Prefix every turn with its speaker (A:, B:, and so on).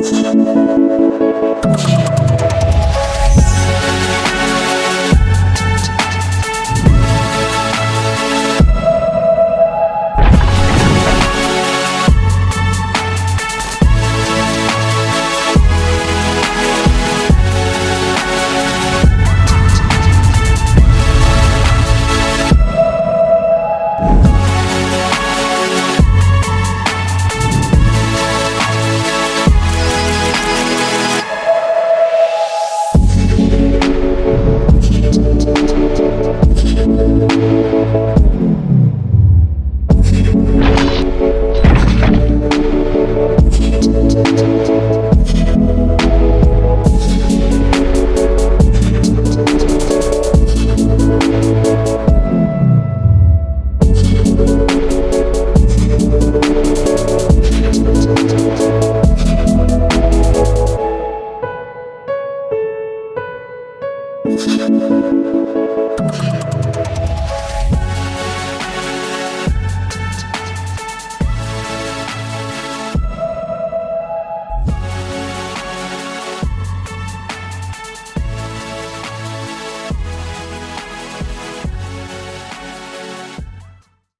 A: you Thank you.